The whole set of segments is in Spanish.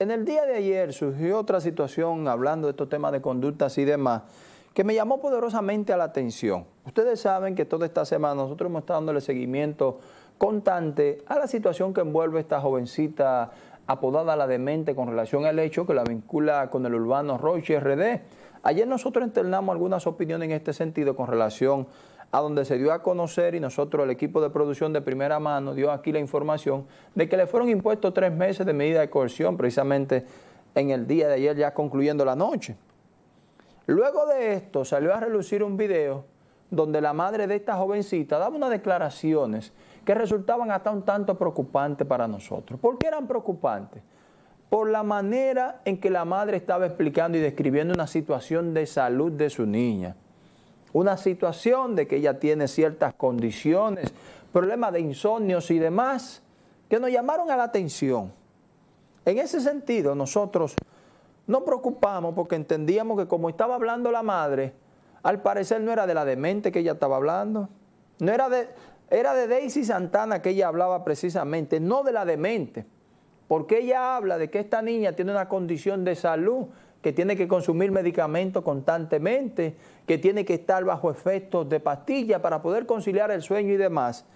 En el día de ayer surgió otra situación hablando de estos temas de conductas y demás que me llamó poderosamente a la atención. Ustedes saben que toda esta semana nosotros hemos estado dándole seguimiento constante a la situación que envuelve esta jovencita apodada La Demente con relación al hecho que la vincula con el urbano Roche RD. Ayer nosotros internamos algunas opiniones en este sentido con relación a donde se dio a conocer y nosotros, el equipo de producción de primera mano, dio aquí la información de que le fueron impuestos tres meses de medida de coerción precisamente en el día de ayer ya concluyendo la noche. Luego de esto salió a relucir un video donde la madre de esta jovencita daba unas declaraciones que resultaban hasta un tanto preocupantes para nosotros. ¿Por qué eran preocupantes? Por la manera en que la madre estaba explicando y describiendo una situación de salud de su niña. Una situación de que ella tiene ciertas condiciones, problemas de insomnios y demás, que nos llamaron a la atención. En ese sentido, nosotros nos preocupamos porque entendíamos que como estaba hablando la madre, al parecer no era de la demente que ella estaba hablando, no era de, era de Daisy Santana que ella hablaba precisamente, no de la demente, porque ella habla de que esta niña tiene una condición de salud, que tiene que consumir medicamentos constantemente, que tiene que estar bajo efectos de pastilla para poder conciliar el sueño y demás.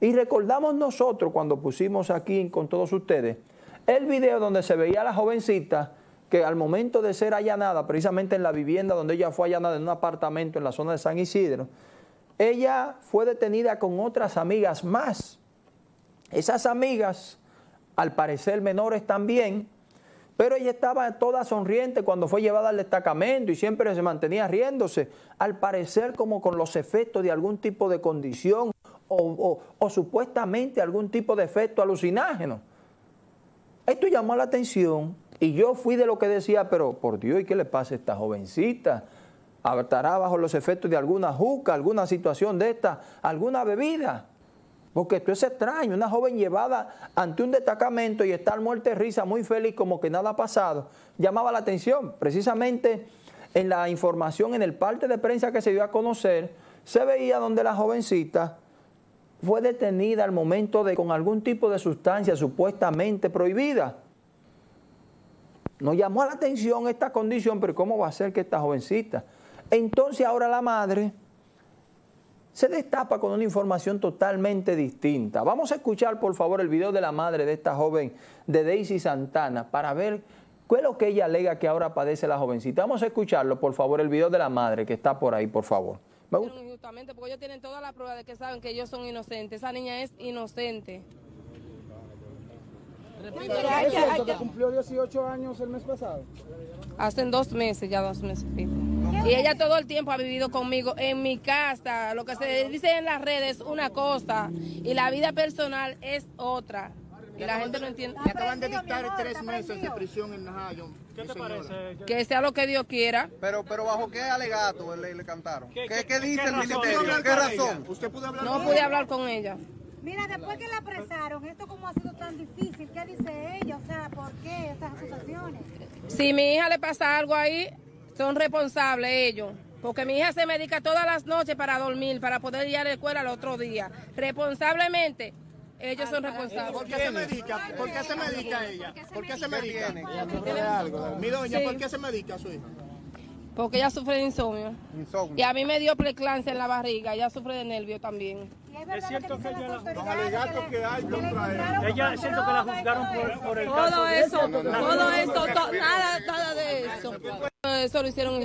Y recordamos nosotros cuando pusimos aquí con todos ustedes el video donde se veía a la jovencita que al momento de ser allanada, precisamente en la vivienda donde ella fue allanada en un apartamento en la zona de San Isidro, ella fue detenida con otras amigas más. Esas amigas, al parecer menores también, pero ella estaba toda sonriente cuando fue llevada al destacamento y siempre se mantenía riéndose, al parecer como con los efectos de algún tipo de condición o, supuestamente algún tipo de efecto alucinágeno. Esto llamó la atención y yo fui de lo que decía, pero por Dios, ¿y qué le pasa a esta jovencita? estará bajo los efectos de alguna juca, alguna situación de esta, alguna bebida. Porque esto es extraño, una joven llevada ante un destacamento y estar muerta de risa, muy feliz, como que nada ha pasado, llamaba la atención. Precisamente en la información, en el parte de prensa que se dio a conocer, se veía donde la jovencita fue detenida al momento de con algún tipo de sustancia supuestamente prohibida. Nos llamó la atención esta condición, pero ¿cómo va a ser que esta jovencita entonces ahora la madre se destapa con una información totalmente distinta. Vamos a escuchar por favor el video de la madre de esta joven, de Daisy Santana, para ver qué es lo que ella alega que ahora padece la jovencita. Vamos a escucharlo, por favor, el video de la madre que está por ahí, por favor. Injustamente, porque ellos tienen toda la prueba de que saben que ellos son inocentes. Esa niña es inocente. ¿Es cierto que cumplió 18 años el mes pasado? Hacen dos meses, ya dos meses. Y ella todo el tiempo ha vivido conmigo en mi casa. Lo que se dice en las redes es una cosa y la vida personal es otra. Y la gente no entiende. Le acaban de dictar tres meses de prisión en Najayo. ¿Qué te parece? Que sea lo que Dios quiera. Pero, pero ¿bajo qué alegato le, le cantaron? ¿Qué, qué, dice el ministerio? ¿Qué razón? ¿Usted pudo hablar no pude hablar con ella. Mira, después que la apresaron, ¿esto cómo ha sido tan difícil? ¿Qué dice ella? O sea, ¿por qué estas acusaciones? Si mi hija le pasa algo ahí, son responsables ellos. Porque mi hija se medica todas las noches para dormir, para poder ir a la escuela el otro día. Responsablemente, ellos son responsables. ¿Por qué se medica? ¿Por qué se medica ella? ¿Por qué se medica? Mi doña, ¿por qué se medica su hija? Porque ella sufre de insomnio. insomnio. Y a mí me dio preclancia en la barriga, ella sufre de nervio también. Es, cierto que, ella los alegatos que hay contra ella. siento que la juzgaron por, por el todo caso eso, todo eso, nada, nada de eso. Eso lo hicieron.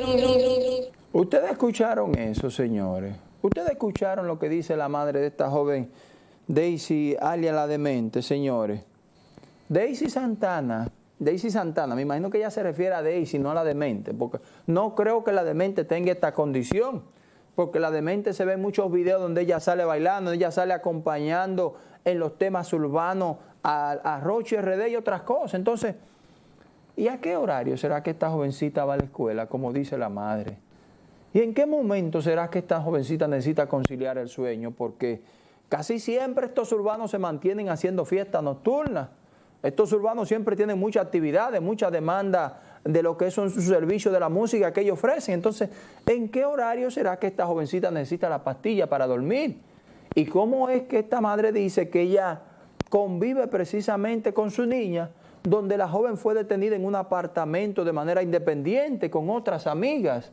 Ustedes escucharon eso, señores. Ustedes escucharon lo que dice la madre de esta joven Daisy Alia la demente, señores. Daisy Santana Daisy Santana, me imagino que ella se refiere a Daisy, no a la demente, porque no creo que la demente tenga esta condición, porque la demente se ve en muchos videos donde ella sale bailando, ella sale acompañando en los temas urbanos a, a Roche RD y otras cosas. Entonces, ¿y a qué horario será que esta jovencita va a la escuela, como dice la madre? ¿Y en qué momento será que esta jovencita necesita conciliar el sueño? Porque casi siempre estos urbanos se mantienen haciendo fiestas nocturnas. Estos urbanos siempre tienen mucha actividades, mucha demanda de lo que son sus servicios de la música que ellos ofrecen. Entonces, ¿en qué horario será que esta jovencita necesita la pastilla para dormir? ¿Y cómo es que esta madre dice que ella convive precisamente con su niña donde la joven fue detenida en un apartamento de manera independiente con otras amigas.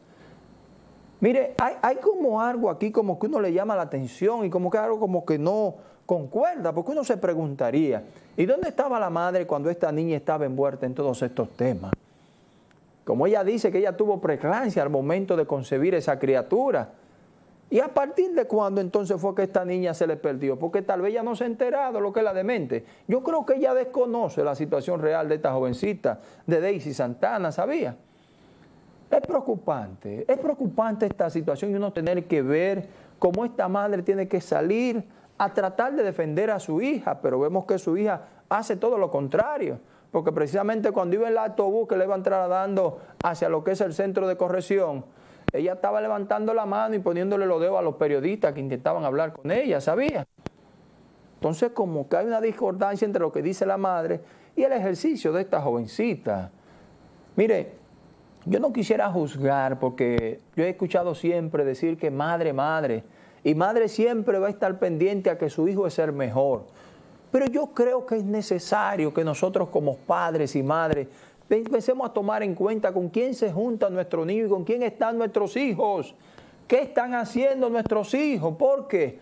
Mire, hay, como algo aquí como que uno le llama la atención y como que algo como que no concuerda, porque uno se preguntaría, ¿y dónde estaba la madre cuando esta niña estaba envuelta en todos estos temas? Como ella dice que ella tuvo preclancia al momento de concebir esa criatura. ¿Y a partir de cuándo entonces fue que esta niña se le perdió? Porque tal vez ella no se ha enterado lo que es la demente. Yo creo que ella desconoce la situación real de esta jovencita, de Daisy Santana, ¿sabía? Es preocupante, es preocupante esta situación y uno tener que ver cómo esta madre tiene que salir a tratar de defender a su hija, pero vemos que su hija hace todo lo contrario porque precisamente cuando iba en el autobús que le iban trasladando hacia lo que es el centro de corrección, ella estaba levantando la mano y poniéndole los dedos a los periodistas que intentaban hablar con ella, ¿sabía? Entonces como que hay una discordancia entre lo que dice la madre y el ejercicio de esta jovencita. Mire, yo no quisiera juzgar porque yo he escuchado siempre decir que madre, madre, y madre siempre va a estar pendiente a que su hijo es el mejor. Pero yo creo que es necesario que nosotros como padres y madres empecemos a tomar en cuenta con quién se junta nuestro niño y con quién están nuestros hijos. ¿Qué están haciendo nuestros hijos? Porque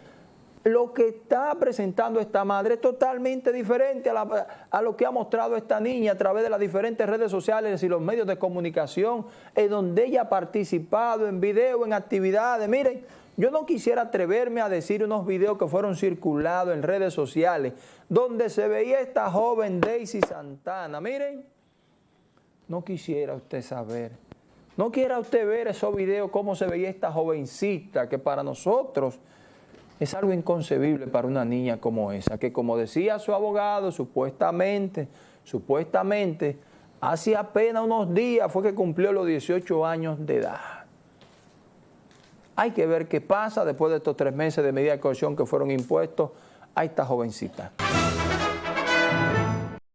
lo que está presentando esta madre es totalmente diferente a, a, lo que ha mostrado esta niña a través de las diferentes redes sociales y los medios de comunicación, en donde ella ha participado en video, en actividades. Miren, yo no quisiera atreverme a decir unos videos que fueron circulados en redes sociales donde se veía esta joven Daisy Santana. Miren, no quisiera usted saber, no quiera usted ver esos videos, cómo se veía esta jovencita, que para nosotros es algo inconcebible para una niña como esa, que como decía su abogado, supuestamente, supuestamente, hace apenas unos días fue que cumplió los 18 años de edad. Hay que ver qué pasa después de estos tres meses de medida de coerción que fueron impuestos a esta jovencita.